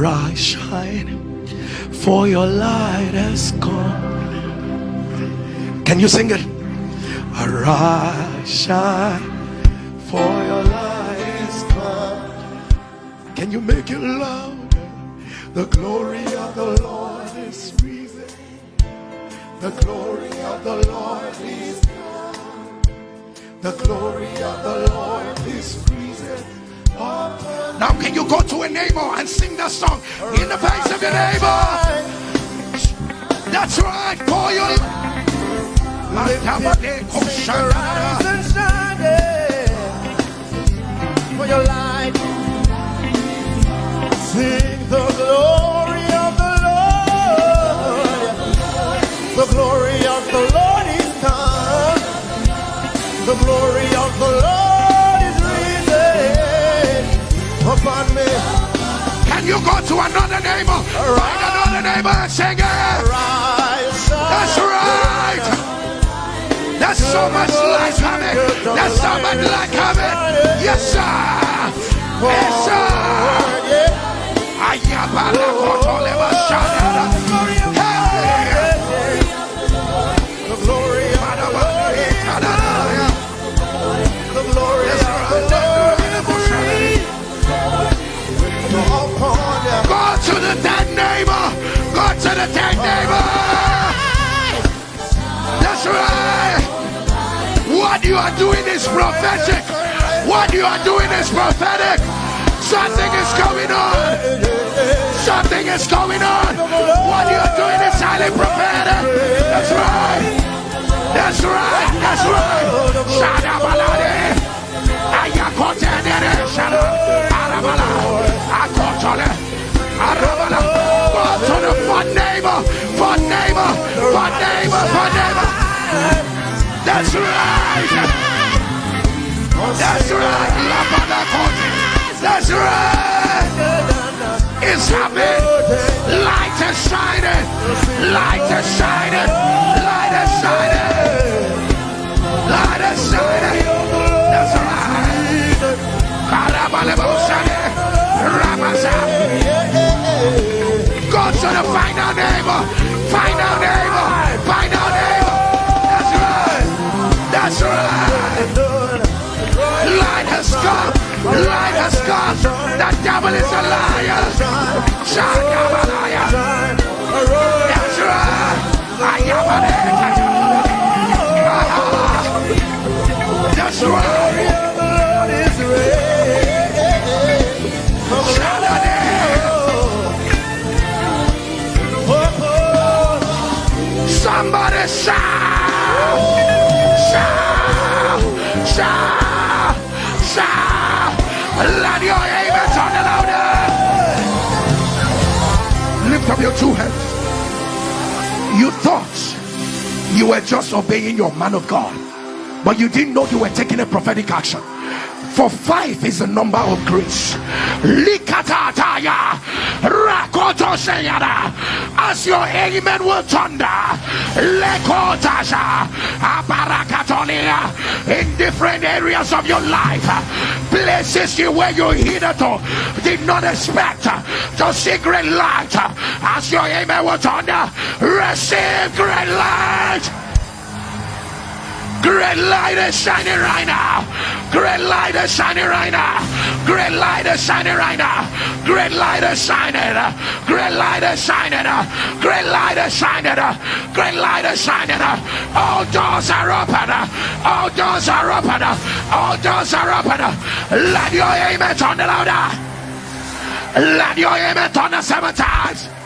Arise, shine, for your light has come. Can you sing it? Arise, shine, for your light has come. Can you make it louder? The glory of the Lord is risen. The glory of the Lord is come. the glory of the Lord. Now, can you go to a neighbor and sing that song in the face of your neighbor? That's right. Call your. For your light, sing the glory of the Lord. The glory of the Lord is come. The glory upon me. Can you go to another neighbor? Find another neighbor and sing it. That's right. There's so much light coming. There's so much light coming. Yes, sir. Yes, sir. Ayabala kotoleba shadada. To the dead neighbor. That's right. What you are doing is prophetic. What you are doing is prophetic. Something is going on. Something is going on. What you are doing is highly prophetic. That's right. That's right. That's right. Shout Shadabalade. Ayakotenere. Shada. Arabala. That's right. That's right. That's right. It's happening. Light is shining. Light is shining. Light is shining. Light is shining. That's right. Go to the. Final neighbor. Final Come. Light has come. The devil is a liar. Shakabalaya. That's right. Ayabalaya. That's right. Somebody shout! Shout! Shout! Let your amen sound louder! Lift up your two hands. You thought you were just obeying your man of God, but you didn't know you were taking a prophetic action. For five is the number of grace. Likatataya, rakotosheyada. As your amen will thunder, lekotasha, in different areas of your life, places you where you hitherto did not expect to see great light. As your amen will thunder, receive great light. Great light is shining right now. Great light is shining right now. Great light is shining right now. Great light is shining. Great light is shining. Great light is shining. Great light is shining. All doors are open. All doors are open. All doors are open. Let your amen turn louder. Let your amen turn seven times.